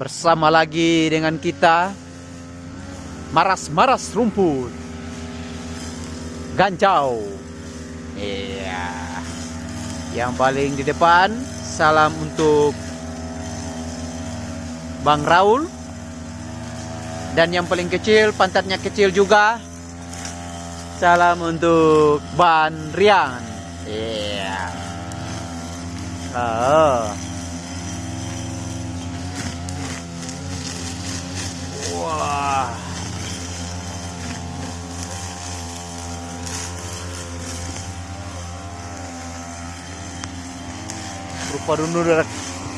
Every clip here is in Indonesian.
bersama lagi dengan kita. Maras-maras rumput. Gancau iya. Yang paling di depan salam untuk Bang Raul. Dan yang paling kecil pantatnya kecil juga. Salam untuk Ban Rian. Iya. Oh. Rupa udah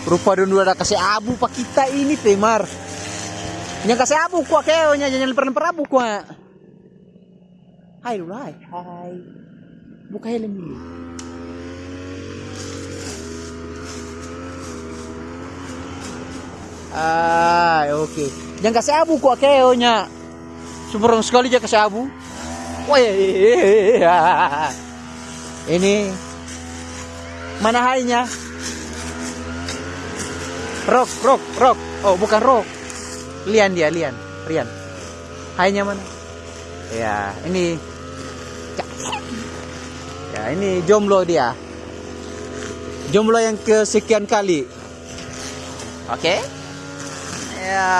rupa dulu ada kasih abu pak kita ini temar. Yang kasih abu kuah keonya jangan lempar-lempar abu kuah. Hai dulu hai. Hai. Buka helm dulu. Ah, oke. Okay. Jangan kasih abu kok keonya. Sumberong sekali aja kasih abu. Wah, ini mana hainya? Rock, rock, rock. Oh, bukan rock. Lian dia, Lian, Rian. Hainya mana? Ya, ini. Ya, ini jomblo dia. Jomblo yang kesekian kali. Oke? Okay? Ya.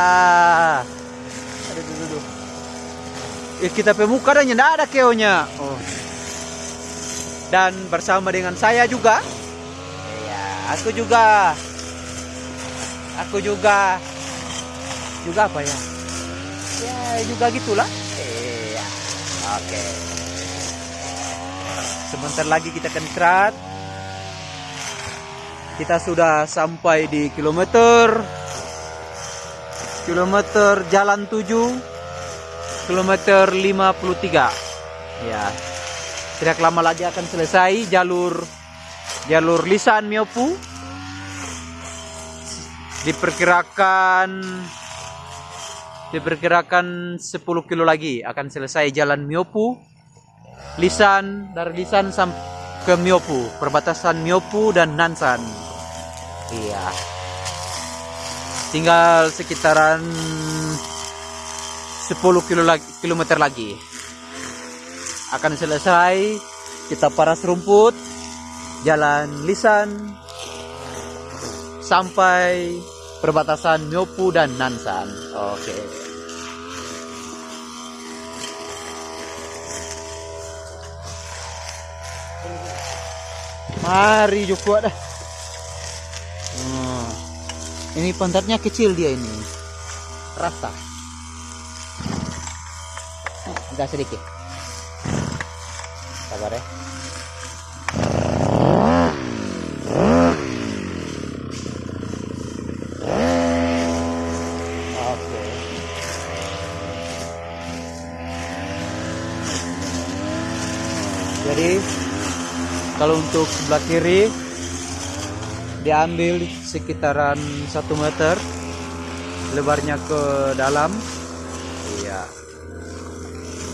Aduh, aduh, aduh. Eh, kita pemuka dan tidak ada keonya. Oh. Dan bersama dengan saya juga. Ya, aku juga. Aku juga. Juga apa ya? Ya, juga gitulah. Iya. Oke. Sebentar lagi kita akan kerat. Kita sudah sampai di kilometer kilometer jalan 7 kilometer 53 ya tidak lama lagi akan selesai jalur jalur lisan Miopu diperkirakan diperkirakan 10 kilo lagi akan selesai jalan Miopu lisan dari lisan sampai ke Miopu perbatasan Miopu dan Nansan. Iya. Tinggal sekitaran 10 kilo lagi, kilometer lagi. Akan selesai kita paras rumput jalan lisan sampai perbatasan Myopu dan Nansan oke okay. mari juga dah ini pantatnya kecil dia ini. Rasa. Agak sedikit. Sabar ya. Jadi kalau untuk sebelah kiri diambil sekitaran satu meter lebarnya ke dalam. Iya.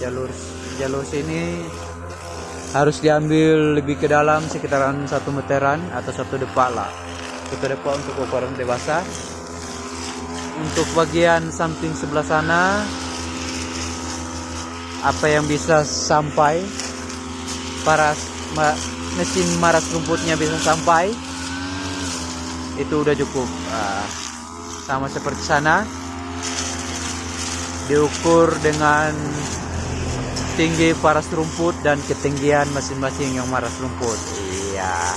Jalur jalur sini harus diambil lebih ke dalam sekitaran satu meteran atau satu depak lah. Satu depak untuk ukuran dewasa. Untuk bagian samping sebelah sana apa yang bisa sampai paras mesin maras rumputnya bisa sampai. Itu udah cukup. Uh, sama seperti sana. Diukur dengan tinggi paras rumput dan ketinggian masing-masing yang maras rumput. Iya.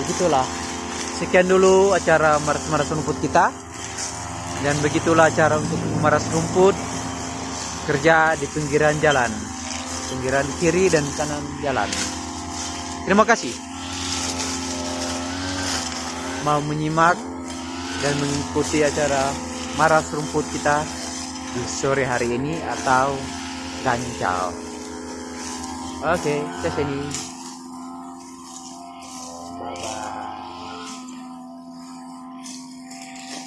Begitulah. Sekian dulu acara maras-maras rumput kita. Dan begitulah cara untuk memaras rumput kerja di pinggiran jalan pinggiran kiri dan kanan jalan terima kasih mau menyimak dan mengikuti acara maras rumput kita di sore hari ini atau gancau. Oke, okay, saya sini.